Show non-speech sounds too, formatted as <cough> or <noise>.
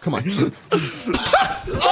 Come on. <laughs> <laughs>